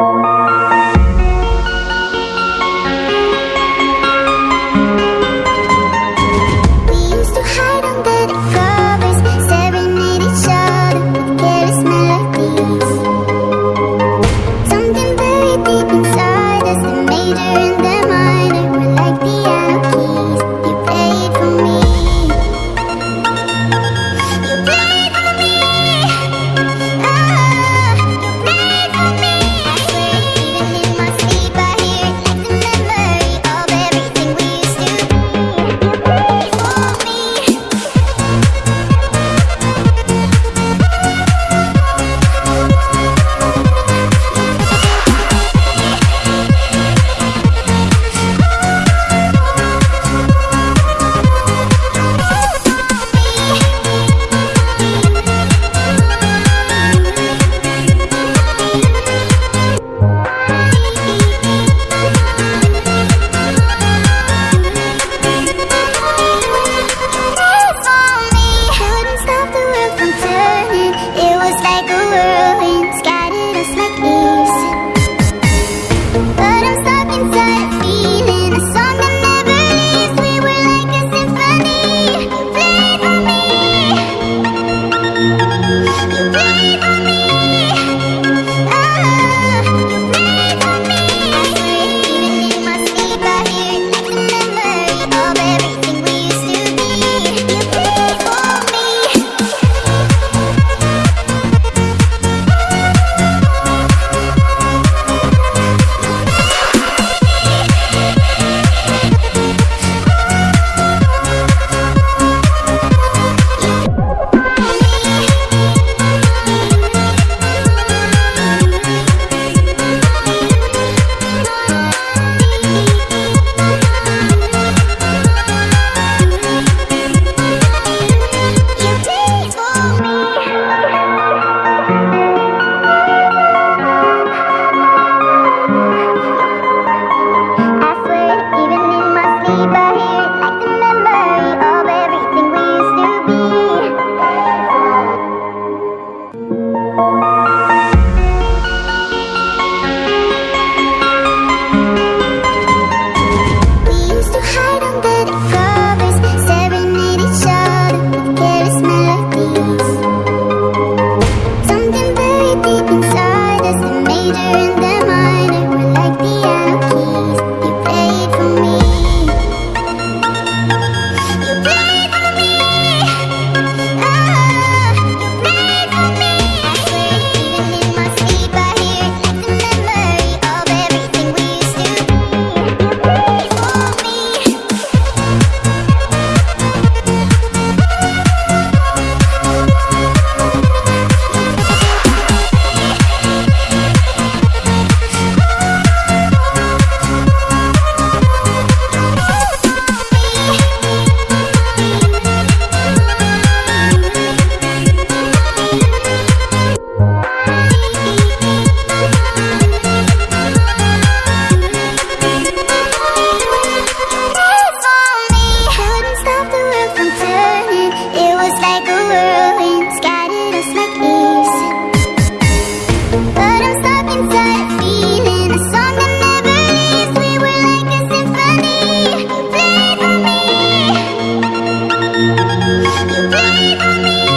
Something very you played on me?